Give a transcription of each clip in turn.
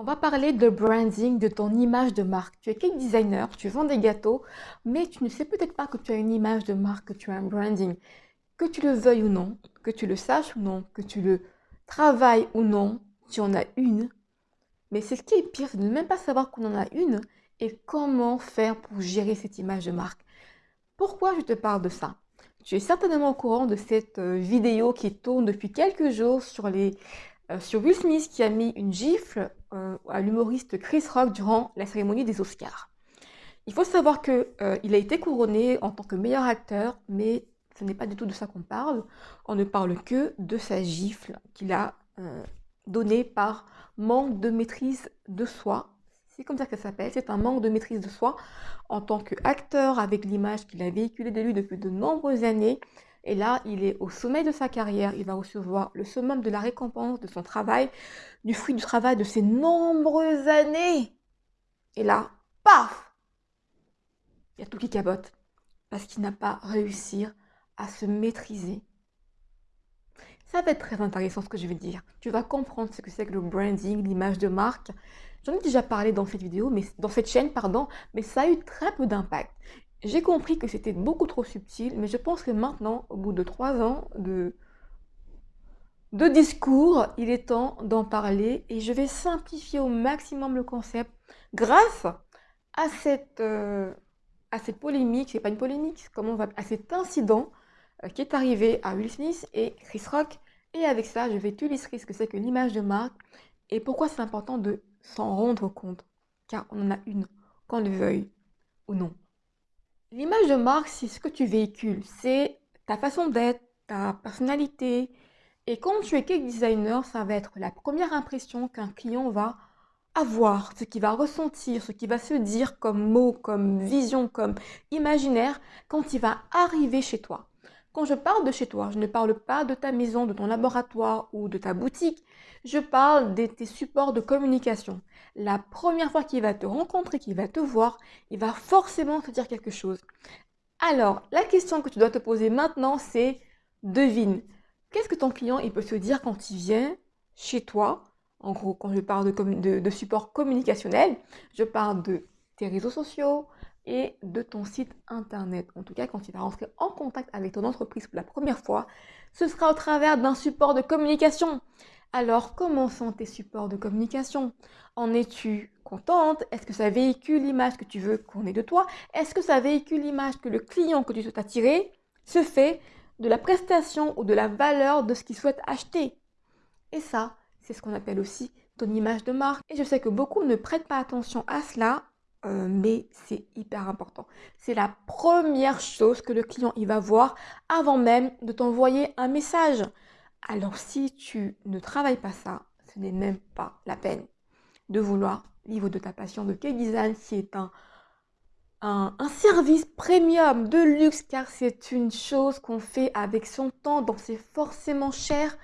On va parler de branding, de ton image de marque. Tu es cake designer, tu vends des gâteaux, mais tu ne sais peut-être pas que tu as une image de marque, que tu as un branding. Que tu le veuilles ou non, que tu le saches ou non, que tu le travailles ou non, tu en as une. Mais c'est ce qui est pire, c'est de ne même pas savoir qu'on en a une et comment faire pour gérer cette image de marque. Pourquoi je te parle de ça? Tu es certainement au courant de cette euh, vidéo qui tourne depuis quelques jours sur les euh, sur Will Smith qui a mis une gifle à l'humoriste Chris Rock durant la cérémonie des Oscars. Il faut savoir qu'il euh, a été couronné en tant que meilleur acteur, mais ce n'est pas du tout de ça qu'on parle. On ne parle que de sa gifle qu'il a donnée par manque de maîtrise de soi. C'est comme ça que ça s'appelle, c'est un manque de maîtrise de soi en tant qu'acteur avec l'image qu'il a véhiculée de lui depuis de nombreuses années et là, il est au sommet de sa carrière, il va recevoir le summum de la récompense de son travail, du fruit du travail de ses nombreuses années. Et là, paf Il y a tout qui cabote, parce qu'il n'a pas réussi à se maîtriser. Ça va être très intéressant ce que je vais dire. Tu vas comprendre ce que c'est que le branding, l'image de marque. J'en ai déjà parlé dans cette vidéo, mais dans cette chaîne, pardon, mais ça a eu très peu d'impact. J'ai compris que c'était beaucoup trop subtil, mais je pense que maintenant, au bout de trois ans de, de discours, il est temps d'en parler et je vais simplifier au maximum le concept grâce à cette, euh, à cette polémique, c'est pas une polémique, comment on va, à cet incident euh, qui est arrivé à Will Smith et Chris Rock. Et avec ça, je vais t'illustrer ce que c'est que l'image de marque et pourquoi c'est important de s'en rendre compte, car on en a une, qu'on le veuille ou non. L'image de marque, c'est ce que tu véhicules, c'est ta façon d'être, ta personnalité. Et quand tu es cake designer, ça va être la première impression qu'un client va avoir, ce qu'il va ressentir, ce qu'il va se dire comme mot, comme vision, comme imaginaire quand il va arriver chez toi. Quand je parle de chez toi, je ne parle pas de ta maison, de ton laboratoire ou de ta boutique. Je parle de tes supports de communication. La première fois qu'il va te rencontrer, qu'il va te voir, il va forcément te dire quelque chose. Alors, la question que tu dois te poser maintenant, c'est devine. Qu'est-ce que ton client il peut se dire quand il vient chez toi? En gros, quand je parle de, de support communicationnel, je parle de tes réseaux sociaux, et de ton site internet. En tout cas, quand tu vas rentrer en contact avec ton entreprise pour la première fois, ce sera au travers d'un support de communication. Alors, comment sont tes supports de communication? En es-tu contente? Est-ce que ça véhicule l'image que tu veux qu'on ait de toi? Est-ce que ça véhicule l'image que le client que tu souhaites attirer? Se fait de la prestation ou de la valeur de ce qu'il souhaite acheter Et ça, c'est ce qu'on appelle aussi ton image de marque. Et je sais que beaucoup ne prêtent pas attention à cela euh, mais c'est hyper important. C'est la première chose que le client il va voir avant même de t'envoyer un message. Alors si tu ne travailles pas ça, ce n'est même pas la peine de vouloir vivre de ta passion de K-Design qui est un, un, service premium de luxe car c'est une chose qu'on fait avec son temps, donc c'est forcément cher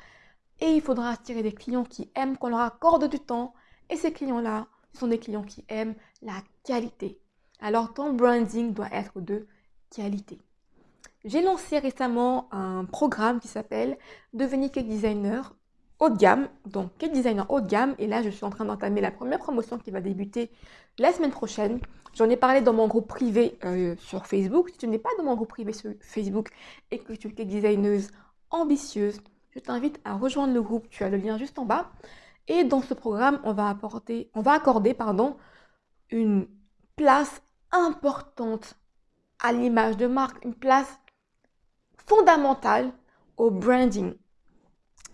et il faudra attirer des clients qui aiment qu'on leur accorde du temps et ces clients-là, sont des clients qui aiment la qualité. Alors ton branding doit être de qualité. J'ai lancé récemment un programme qui s'appelle Devenir cake designer haut de gamme, donc cake designer haut de gamme. Et là, je suis en train d'entamer la première promotion qui va débuter la semaine prochaine. J'en ai parlé dans mon groupe privé euh, sur Facebook. Si tu n'es pas dans mon groupe privé sur Facebook et que tu es cake designeuse ambitieuse, je t'invite à rejoindre le groupe. Tu as le lien juste en bas. Et dans ce programme, on va, apporter, on va accorder pardon, une place importante à l'image de marque, une place fondamentale au branding.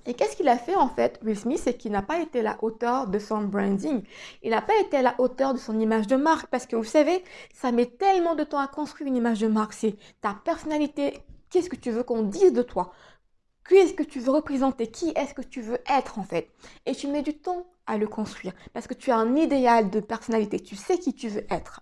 Et qu'est-ce qu'il a fait en fait, Will Smith, c'est qu'il n'a pas été à la hauteur de son branding. Il n'a pas été à la hauteur de son image de marque parce que vous savez, ça met tellement de temps à construire une image de marque. C'est ta personnalité, qu'est-ce que tu veux qu'on dise de toi? Qui est-ce que tu veux représenter? Qui est-ce que tu veux être en fait? Et tu mets du temps à le construire parce que tu as un idéal de personnalité. Tu sais qui tu veux être.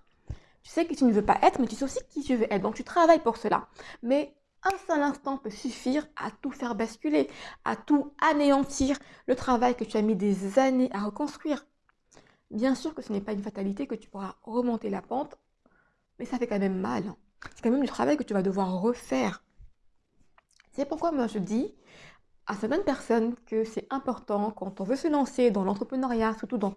Tu sais que tu ne veux pas être, mais tu sais aussi qui tu veux être. Donc tu travailles pour cela. Mais un seul instant peut suffire à tout faire basculer, à tout anéantir le travail que tu as mis des années à reconstruire. Bien sûr que ce n'est pas une fatalité que tu pourras remonter la pente, mais ça fait quand même mal. C'est quand même du travail que tu vas devoir refaire. C'est pourquoi moi je dis à certaines personnes que c'est important quand on veut se lancer dans l'entrepreneuriat, surtout dans,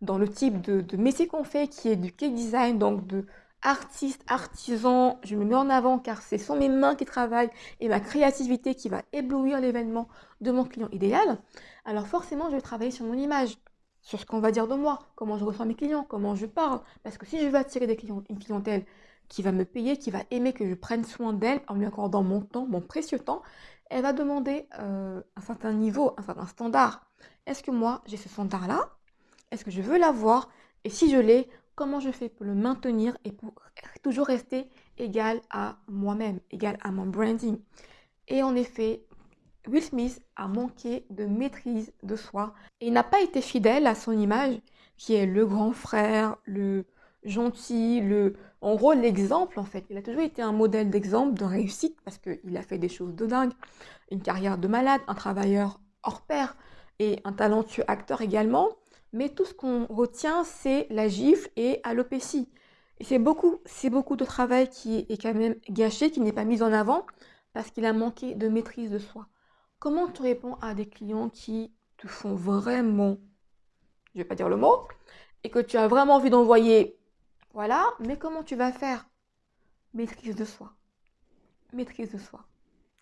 dans, le type de, métier qu'on fait qui est du cake design, donc de artiste, artisan, je me mets en avant car ce sont mes mains qui travaillent et ma créativité qui va éblouir l'événement de mon client idéal. Alors forcément, je vais travailler sur mon image, sur ce qu'on va dire de moi, comment je reçois mes clients, comment je parle. Parce que si je veux attirer des clients, une clientèle qui va me payer, qui va aimer que je prenne soin d'elle en lui accordant mon temps, mon précieux temps, elle va demander euh, un certain niveau, un certain standard. Est-ce que moi, j'ai ce standard-là? Est-ce que je veux l'avoir? Et si je l'ai, comment je fais pour le maintenir et pour toujours rester égal à moi-même, égal à mon branding? Et en effet, Will Smith a manqué de maîtrise de soi et n'a pas été fidèle à son image qui est le grand frère, le gentil, le, en gros l'exemple en fait. Il a toujours été un modèle d'exemple de réussite parce qu'il a fait des choses de dingue, une carrière de malade, un travailleur hors pair et un talentueux acteur également. Mais tout ce qu'on retient, c'est la gifle et alopécie. Et c'est beaucoup, c'est beaucoup de travail qui est quand même gâché, qui n'est pas mis en avant parce qu'il a manqué de maîtrise de soi. Comment tu réponds à des clients qui te font vraiment, je vais pas dire le mot, et que tu as vraiment envie d'envoyer, voilà, mais comment tu vas faire? Maîtrise de soi. Maîtrise de soi.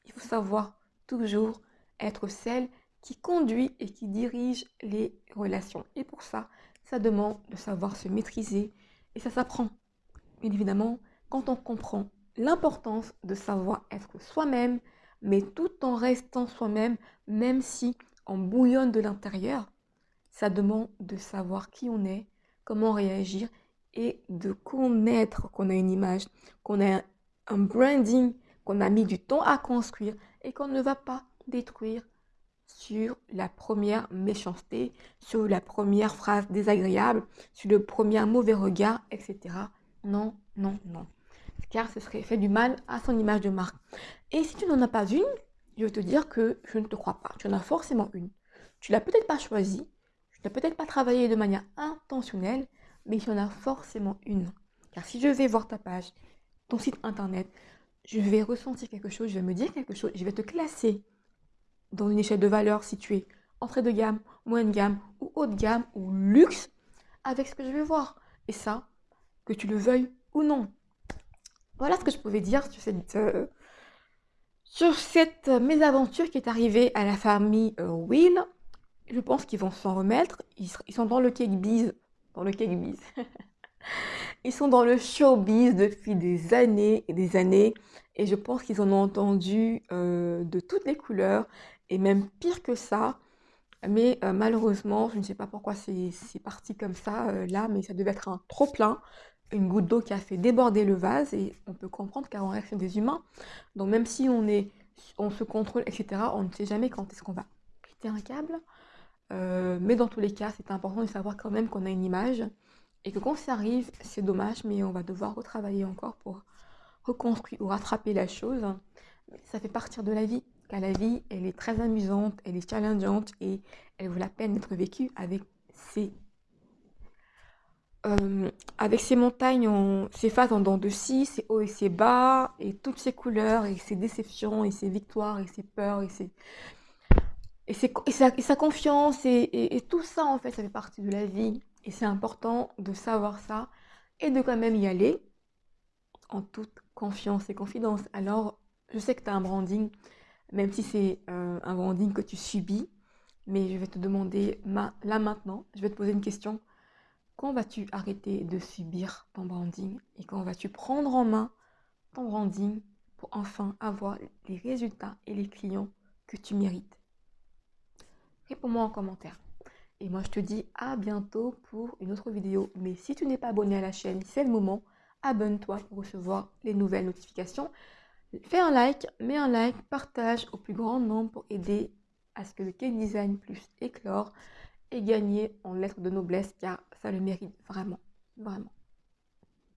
Il faut savoir toujours être celle qui conduit et qui dirige les relations. Et pour ça, ça demande de savoir se maîtriser et ça s'apprend. Bien évidemment, quand on comprend l'importance de savoir être soi-même, mais tout en restant soi-même, même si on bouillonne de l'intérieur, ça demande de savoir qui on est, comment réagir et de connaître qu'on a une image, qu'on a un branding, qu'on a mis du temps à construire et qu'on ne va pas détruire sur la première méchanceté, sur la première phrase désagréable, sur le premier mauvais regard, etc. Non, non, non car ce serait fait du mal à son image de marque. Et si tu n'en as pas une, je veux te dire que je ne te crois pas. Tu en as forcément une. Tu l'as peut-être pas choisie, tu n'as peut-être pas travaillé de manière intentionnelle, mais il y en a forcément une. Car si je vais voir ta page, ton site internet, je vais ressentir quelque chose, je vais me dire quelque chose, je vais te classer dans une échelle de valeur située entrée de gamme, moyenne gamme ou haute gamme ou luxe avec ce que je vais voir. Et ça, que tu le veuilles ou non. Voilà ce que je pouvais dire sur cette, euh, mésaventure qui est arrivée à la famille euh, Will. Je pense qu'ils vont s'en remettre. Ils, sont dans le cake biz. Dans le cake biz. ils sont dans le showbiz depuis des années et des années. Et je pense qu'ils en ont entendu euh, de toutes les couleurs. Et même pire que ça. Mais malheureusement, je ne sais pas pourquoi c'est parti comme ça là, mais ça devait être un trop plein une goutte d'eau qui a fait déborder le vase et on peut comprendre car on reste des humains. Donc même si on, est, on se contrôle, etc., on ne sait jamais quand est-ce qu'on va péter un câble. Euh, mais dans tous les cas, c'est important de savoir quand même qu'on a une image et que quand ça arrive, c'est dommage, mais on va devoir retravailler encore pour reconstruire ou rattraper la chose. Ça fait partir de la vie, car la vie, elle est très amusante, elle est challengeante et elle vaut la peine d'être vécue avec ses euh, avec ces montagnes, on, ces phases en dents de scie, ces hauts et ces bas, et toutes ces couleurs, et ces déceptions, et ces victoires, et ces peurs, et, ces, et, sa, confiance, et, et, tout ça, en fait, ça fait partie de la vie. Et c'est important de savoir ça, et de quand même y aller, en toute confiance et confidence. Alors, je sais que tu as un branding, même si c'est euh, un branding que tu subis, mais je vais te demander, là maintenant, je vais te poser une question quand vas-tu arrêter de subir ton branding et quand vas-tu prendre en main ton branding pour enfin avoir les résultats et les clients que tu mérites? Réponds-moi en commentaire. Et moi, je te dis à bientôt pour une autre vidéo. Mais si tu n'es pas abonné à la chaîne, c'est le moment. Abonne-toi pour recevoir les nouvelles notifications. Fais un like, mets un like, partage au plus grand nombre pour aider à ce que le cake design plus éclore et gagner en lettres de noblesse car ça le mérite vraiment, vraiment.